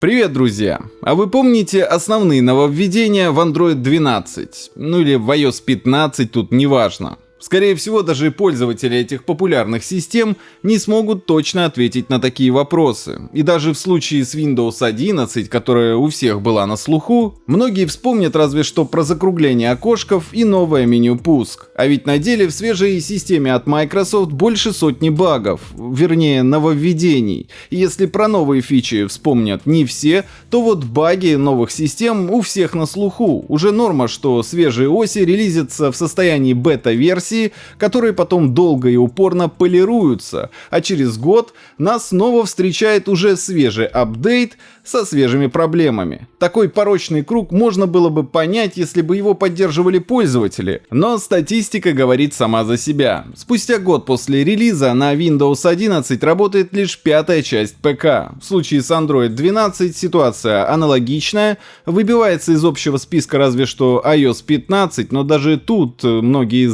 Привет, друзья! А вы помните основные нововведения в Android 12? Ну или в iOS 15, тут неважно. Скорее всего, даже пользователи этих популярных систем не смогут точно ответить на такие вопросы. И даже в случае с Windows 11, которая у всех была на слуху, многие вспомнят разве что про закругление окошков и новое меню пуск. А ведь на деле в свежей системе от Microsoft больше сотни багов, вернее нововведений. И если про новые фичи вспомнят не все, то вот баги новых систем у всех на слуху. Уже норма, что свежие оси релизятся в состоянии бета-версии версии, которые потом долго и упорно полируются, а через год нас снова встречает уже свежий апдейт со свежими проблемами. Такой порочный круг можно было бы понять, если бы его поддерживали пользователи, но статистика говорит сама за себя. Спустя год после релиза на Windows 11 работает лишь пятая часть ПК. В случае с Android 12 ситуация аналогичная, выбивается из общего списка разве что iOS 15, но даже тут многие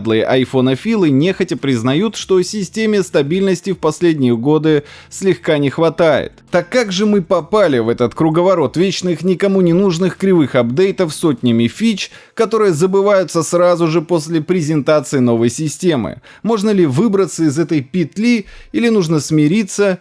заядлые айфонофилы нехотя признают, что системе стабильности в последние годы слегка не хватает. Так как же мы попали в этот круговорот вечных никому не нужных кривых апдейтов сотнями фич, которые забываются сразу же после презентации новой системы. Можно ли выбраться из этой петли или нужно смириться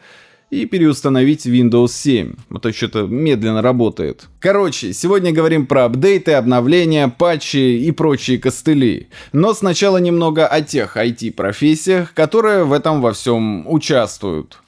и переустановить Windows 7, а то что-то медленно работает. Короче, сегодня говорим про апдейты, обновления, патчи и прочие костыли. Но сначала немного о тех IT-профессиях, которые в этом во всем участвуют.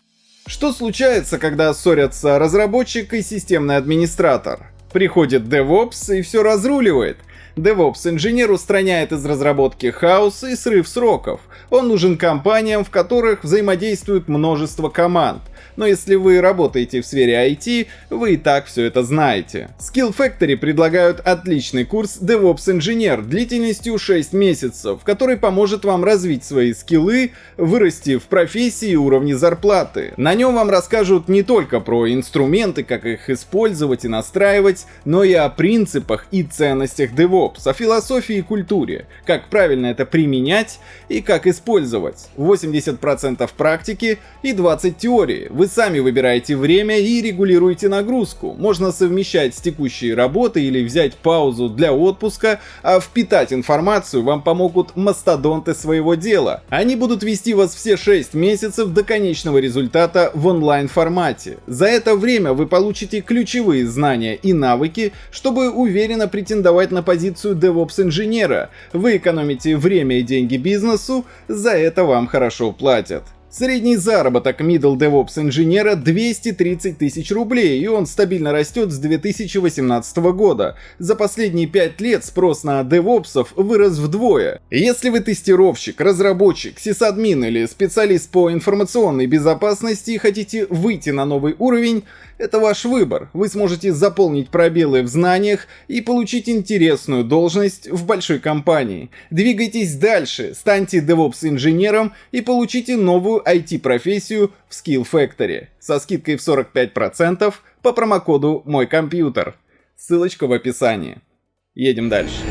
Что случается, когда ссорятся разработчик и системный администратор? Приходит DevOps и все разруливает. DevOps-инженер устраняет из разработки хаос и срыв сроков. Он нужен компаниям, в которых взаимодействует множество команд но если вы работаете в сфере IT, вы и так все это знаете. Skill Factory предлагают отличный курс DevOps инженер длительностью 6 месяцев, который поможет вам развить свои скиллы, вырасти в профессии и уровне зарплаты. На нем вам расскажут не только про инструменты, как их использовать и настраивать, но и о принципах и ценностях DevOps, о философии и культуре, как правильно это применять и как использовать. 80% практики и 20 теории. Вы сами выбираете время и регулируете нагрузку. Можно совмещать с текущей работой или взять паузу для отпуска, а впитать информацию вам помогут мастодонты своего дела. Они будут вести вас все 6 месяцев до конечного результата в онлайн формате. За это время вы получите ключевые знания и навыки, чтобы уверенно претендовать на позицию DevOps инженера. Вы экономите время и деньги бизнесу, за это вам хорошо платят. Средний заработок middle DevOps инженера 230 тысяч рублей, и он стабильно растет с 2018 года. За последние 5 лет спрос на DevOps вырос вдвое. Если вы тестировщик, разработчик, сисадмин или специалист по информационной безопасности и хотите выйти на новый уровень, это ваш выбор. Вы сможете заполнить пробелы в знаниях и получить интересную должность в большой компании. Двигайтесь дальше, станьте DevOps-инженером и получите новую IT-профессию в Skill Factory со скидкой в 45% по промокоду «Мой компьютер». Ссылочка в описании. Едем дальше.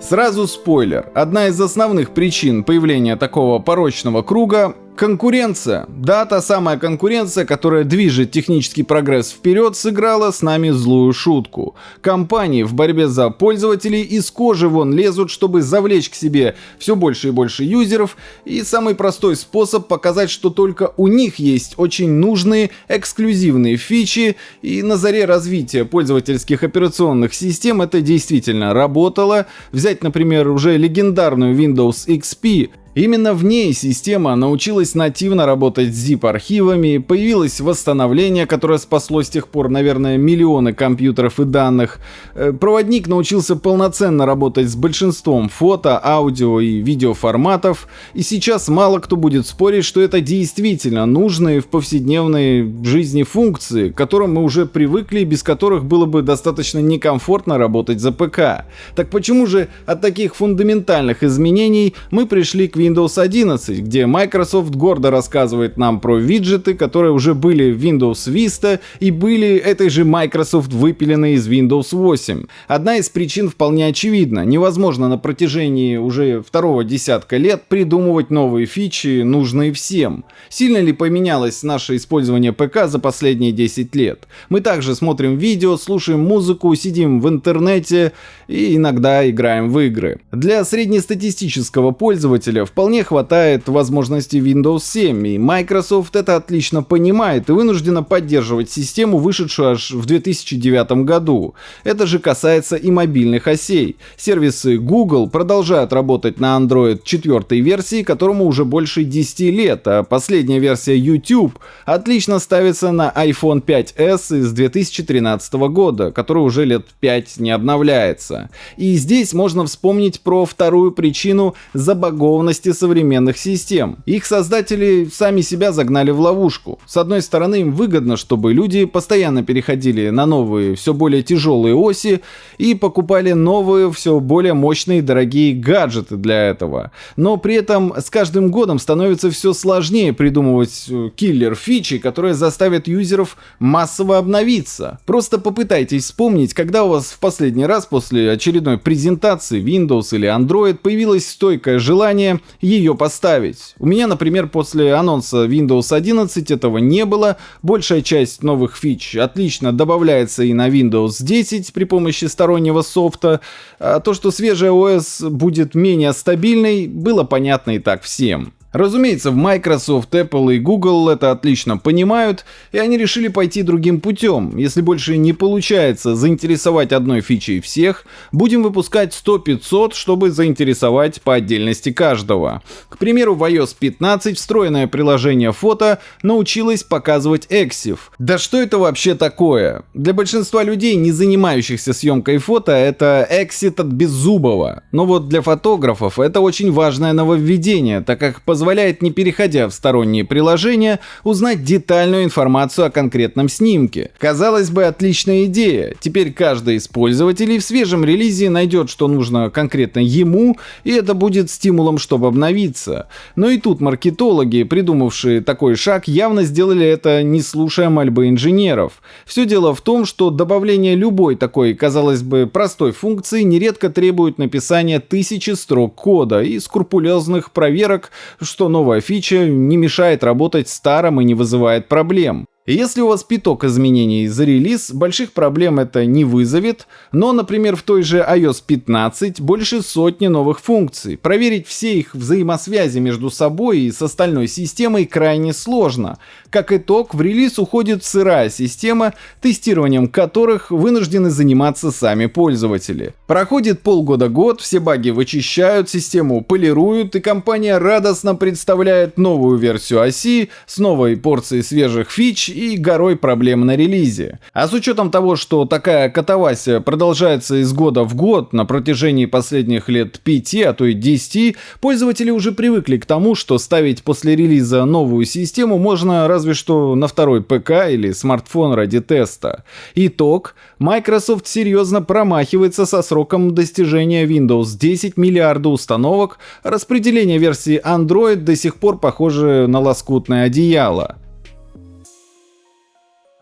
Сразу спойлер. Одна из основных причин появления такого порочного круга Конкуренция. Да, та самая конкуренция, которая движет технический прогресс вперед, сыграла с нами злую шутку. Компании в борьбе за пользователей из кожи вон лезут, чтобы завлечь к себе все больше и больше юзеров, и самый простой способ показать, что только у них есть очень нужные эксклюзивные фичи, и на заре развития пользовательских операционных систем это действительно работало. Взять, например, уже легендарную Windows XP, Именно в ней система научилась нативно работать с zip-архивами, появилось восстановление, которое спасло с тех пор, наверное, миллионы компьютеров и данных. Э, проводник научился полноценно работать с большинством фото, аудио и видеоформатов, и сейчас мало кто будет спорить, что это действительно нужные в повседневной жизни функции, к которым мы уже привыкли и без которых было бы достаточно некомфортно работать за ПК. Так почему же от таких фундаментальных изменений мы пришли к Windows 11, где Microsoft гордо рассказывает нам про виджеты, которые уже были в Windows Vista и были этой же Microsoft выпилены из Windows 8. Одна из причин вполне очевидна. Невозможно на протяжении уже второго десятка лет придумывать новые фичи, нужные всем. Сильно ли поменялось наше использование ПК за последние 10 лет? Мы также смотрим видео, слушаем музыку, сидим в интернете и иногда играем в игры. Для среднестатистического пользователя вполне хватает возможностей Windows 7, и Microsoft это отлично понимает и вынуждена поддерживать систему, вышедшую аж в 2009 году. Это же касается и мобильных осей. Сервисы Google продолжают работать на Android 4 версии, которому уже больше 10 лет, а последняя версия YouTube отлично ставится на iPhone 5s из 2013 года, который уже лет 5 не обновляется. И здесь можно вспомнить про вторую причину забагованности современных систем. Их создатели сами себя загнали в ловушку. С одной стороны, им выгодно, чтобы люди постоянно переходили на новые, все более тяжелые оси и покупали новые, все более мощные и дорогие гаджеты для этого. Но при этом с каждым годом становится все сложнее придумывать э, киллер-фичи, которые заставят юзеров массово обновиться. Просто попытайтесь вспомнить, когда у вас в последний раз после очередной презентации Windows или Android появилось стойкое желание ее поставить. У меня, например, после анонса Windows 11 этого не было. Большая часть новых фич отлично добавляется и на Windows 10 при помощи стороннего софта. А то, что свежая OS будет менее стабильной, было понятно и так всем. Разумеется, в Microsoft, Apple и Google это отлично понимают, и они решили пойти другим путем. Если больше не получается заинтересовать одной фичей всех, будем выпускать 100-500, чтобы заинтересовать по отдельности каждого. К примеру, в iOS 15 встроенное приложение фото научилось показывать EXIF. Да что это вообще такое? Для большинства людей, не занимающихся съемкой фото, это эксит от беззубого. Но вот для фотографов это очень важное нововведение, так как позволяет позволяет, не переходя в сторонние приложения, узнать детальную информацию о конкретном снимке. Казалось бы, отличная идея. Теперь каждый из пользователей в свежем релизе найдет, что нужно конкретно ему, и это будет стимулом, чтобы обновиться. Но и тут маркетологи, придумавшие такой шаг, явно сделали это не слушая мольбы инженеров. Все дело в том, что добавление любой такой, казалось бы, простой функции нередко требует написания тысячи строк кода и скрупулезных проверок, что новая фича не мешает работать старым и не вызывает проблем. Если у вас пяток изменений за релиз, больших проблем это не вызовет, но, например, в той же iOS 15 больше сотни новых функций. Проверить все их взаимосвязи между собой и с остальной системой крайне сложно. Как итог, в релиз уходит сырая система, тестированием которых вынуждены заниматься сами пользователи. Проходит полгода-год, все баги вычищают, систему полируют, и компания радостно представляет новую версию оси с новой порцией свежих фич и горой проблем на релизе. А с учетом того, что такая катавасия продолжается из года в год на протяжении последних лет 5, а то и 10, пользователи уже привыкли к тому, что ставить после релиза новую систему можно разве что на второй ПК или смартфон ради теста. Итог. Microsoft серьезно промахивается со сроком достижения Windows 10 миллиарда установок, распределение версии Android до сих пор похоже на лоскутное одеяло.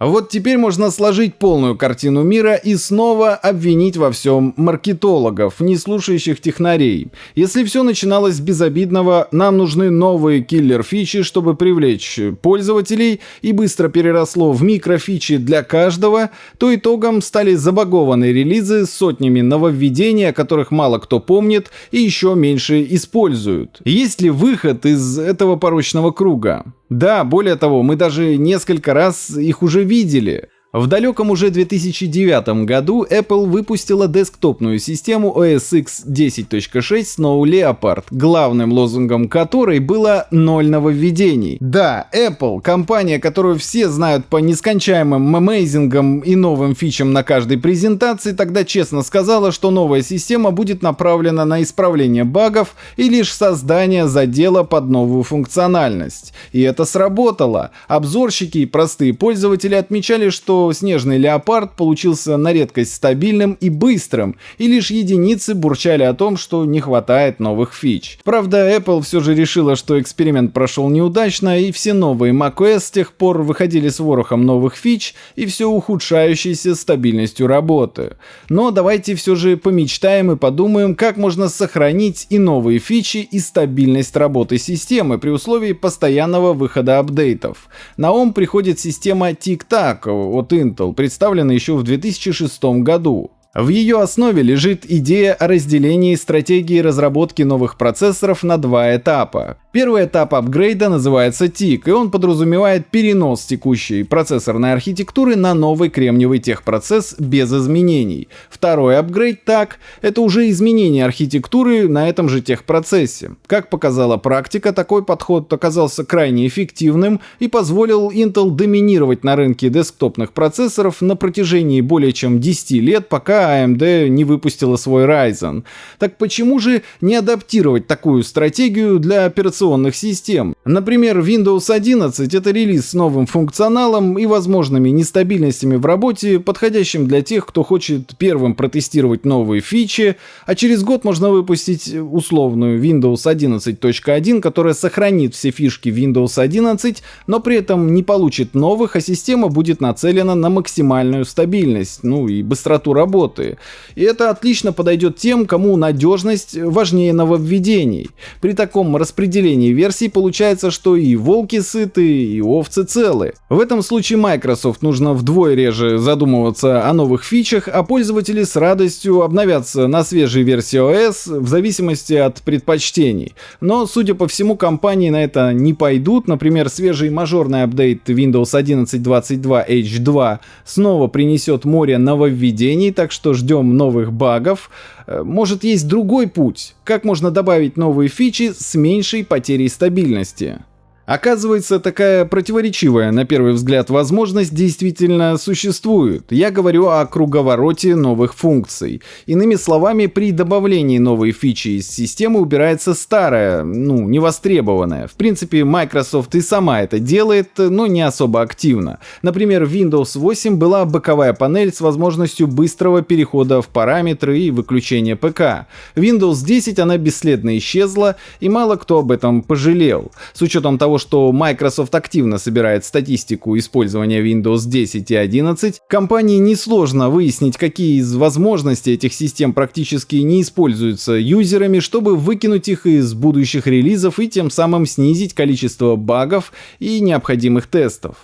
Вот теперь можно сложить полную картину мира и снова обвинить во всем маркетологов, не слушающих технарей. Если все начиналось с безобидного, нам нужны новые киллер-фичи, чтобы привлечь пользователей, и быстро переросло в микрофичи для каждого, то итогом стали забагованные релизы с сотнями нововведений, о которых мало кто помнит и еще меньше используют. Есть ли выход из этого порочного круга? Да, более того, мы даже несколько раз их уже видели. В далеком уже 2009 году Apple выпустила десктопную систему OS X 10.6 Snow Leopard, главным лозунгом которой было «ноль нововведений». Да, Apple, компания, которую все знают по нескончаемым мемейзингам и новым фичам на каждой презентации, тогда честно сказала, что новая система будет направлена на исправление багов и лишь создание задела под новую функциональность. И это сработало. Обзорщики и простые пользователи отмечали, что снежный леопард получился на редкость стабильным и быстрым, и лишь единицы бурчали о том, что не хватает новых фич. Правда, Apple все же решила, что эксперимент прошел неудачно, и все новые macOS с тех пор выходили с ворохом новых фич и все ухудшающейся стабильностью работы. Но давайте все же помечтаем и подумаем, как можно сохранить и новые фичи, и стабильность работы системы при условии постоянного выхода апдейтов. На ум приходит система Tic-Tac от Intel, представленная еще в 2006 году. В ее основе лежит идея о разделении стратегии разработки новых процессоров на два этапа. Первый этап апгрейда называется TIC, и он подразумевает перенос текущей процессорной архитектуры на новый кремниевый техпроцесс без изменений. Второй апгрейд TAC — это уже изменение архитектуры на этом же техпроцессе. Как показала практика, такой подход оказался крайне эффективным и позволил Intel доминировать на рынке десктопных процессоров на протяжении более чем 10 лет, пока AMD не выпустила свой Ryzen. Так почему же не адаптировать такую стратегию для операционных операционных систем. Например, Windows 11 — это релиз с новым функционалом и возможными нестабильностями в работе, подходящим для тех, кто хочет первым протестировать новые фичи, а через год можно выпустить условную Windows 11.1, которая сохранит все фишки Windows 11, но при этом не получит новых, а система будет нацелена на максимальную стабильность, ну и быстроту работы. И это отлично подойдет тем, кому надежность важнее нововведений. При таком распределении обновлении версий получается, что и волки сыты, и овцы целы. В этом случае Microsoft нужно вдвое реже задумываться о новых фичах, а пользователи с радостью обновятся на свежей версии OS в зависимости от предпочтений. Но, судя по всему, компании на это не пойдут. Например, свежий мажорный апдейт Windows 11.22 H2 снова принесет море нововведений, так что ждем новых багов. Э, может есть другой путь, как можно добавить новые фичи с меньшей потерей стабильности. Оказывается, такая противоречивая на первый взгляд возможность действительно существует. Я говорю о круговороте новых функций. Иными словами, при добавлении новой фичи из системы убирается старая, ну, невостребованная. В принципе, Microsoft и сама это делает, но не особо активно. Например, в Windows 8 была боковая панель с возможностью быстрого перехода в параметры и выключения ПК. В Windows 10 она бесследно исчезла, и мало кто об этом пожалел. С учетом того, того, что Microsoft активно собирает статистику использования Windows 10 и 11, компании несложно выяснить, какие из возможностей этих систем практически не используются юзерами, чтобы выкинуть их из будущих релизов и тем самым снизить количество багов и необходимых тестов.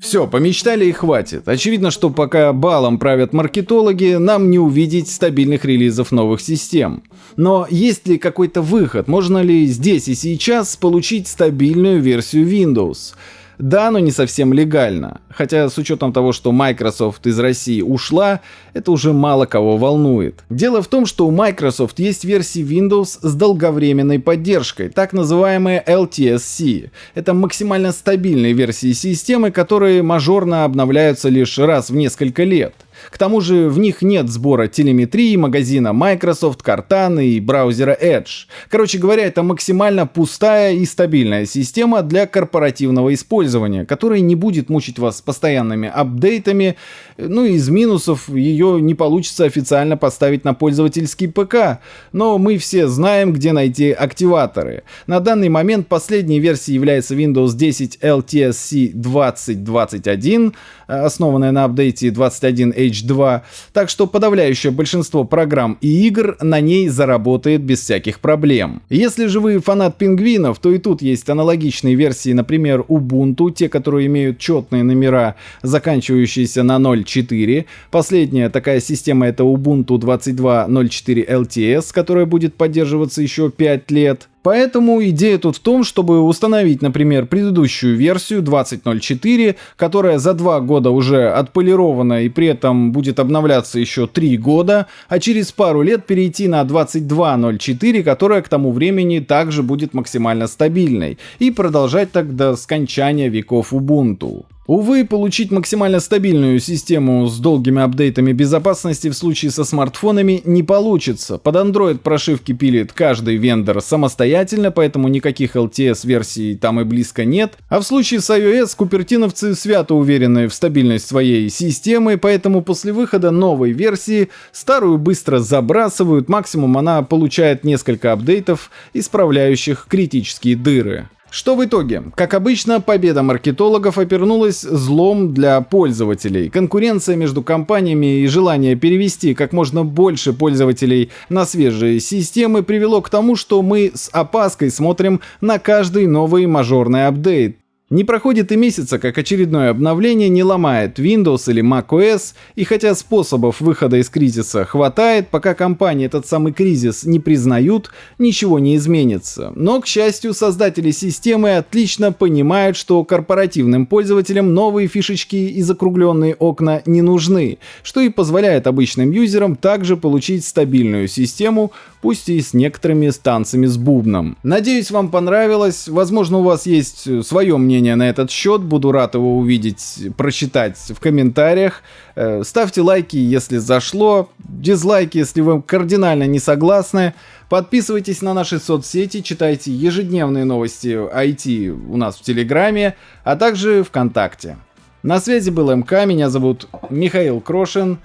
Все, помечтали и хватит. Очевидно, что пока балом правят маркетологи, нам не увидеть стабильных релизов новых систем. Но есть ли какой-то выход? Можно ли здесь и сейчас получить стабильную версию Windows? Да, но не совсем легально. Хотя с учетом того, что Microsoft из России ушла, это уже мало кого волнует. Дело в том, что у Microsoft есть версии Windows с долговременной поддержкой, так называемые LTSC. Это максимально стабильные версии системы, которые мажорно обновляются лишь раз в несколько лет. К тому же в них нет сбора телеметрии, магазина Microsoft, Cortana и браузера Edge. Короче говоря, это максимально пустая и стабильная система для корпоративного использования, которая не будет мучить вас постоянными апдейтами, ну и из минусов ее не получится официально поставить на пользовательский ПК, но мы все знаем, где найти активаторы. На данный момент последней версией является Windows 10 LTSC 2021, основанная на апдейте 21H2, так что подавляющее большинство программ и игр на ней заработает без всяких проблем. Если же вы фанат пингвинов, то и тут есть аналогичные версии, например, Ubuntu, те, которые имеют четные номера, заканчивающиеся на 0.4. Последняя такая система это Ubuntu 22.04 LTS, которая будет поддерживаться еще 5 лет. Поэтому идея тут в том, чтобы установить, например, предыдущую версию 20.04, которая за два года уже отполирована и при этом будет обновляться еще три года, а через пару лет перейти на 22.04, которая к тому времени также будет максимально стабильной, и продолжать так до скончания веков Ubuntu. Увы, получить максимально стабильную систему с долгими апдейтами безопасности в случае со смартфонами не получится. Под Android прошивки пилит каждый вендор самостоятельно, поэтому никаких LTS-версий там и близко нет. А в случае с iOS купертиновцы свято уверены в стабильность своей системы, поэтому после выхода новой версии старую быстро забрасывают, максимум она получает несколько апдейтов, исправляющих критические дыры. Что в итоге? Как обычно, победа маркетологов опернулась злом для пользователей. Конкуренция между компаниями и желание перевести как можно больше пользователей на свежие системы привело к тому, что мы с опаской смотрим на каждый новый мажорный апдейт. Не проходит и месяца, как очередное обновление не ломает Windows или macOS, и хотя способов выхода из кризиса хватает, пока компании этот самый кризис не признают, ничего не изменится. Но, к счастью, создатели системы отлично понимают, что корпоративным пользователям новые фишечки и закругленные окна не нужны, что и позволяет обычным юзерам также получить стабильную систему, пусть и с некоторыми станциями с бубном. Надеюсь, вам понравилось, возможно, у вас есть свое мнение мнение на этот счет. Буду рад его увидеть, прочитать в комментариях. Э, ставьте лайки, если зашло. Дизлайки, если вы кардинально не согласны. Подписывайтесь на наши соцсети, читайте ежедневные новости IT у нас в Телеграме, а также ВКонтакте. На связи был МК, меня зовут Михаил Крошин.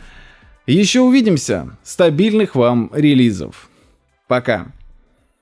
Еще увидимся. Стабильных вам релизов. Пока.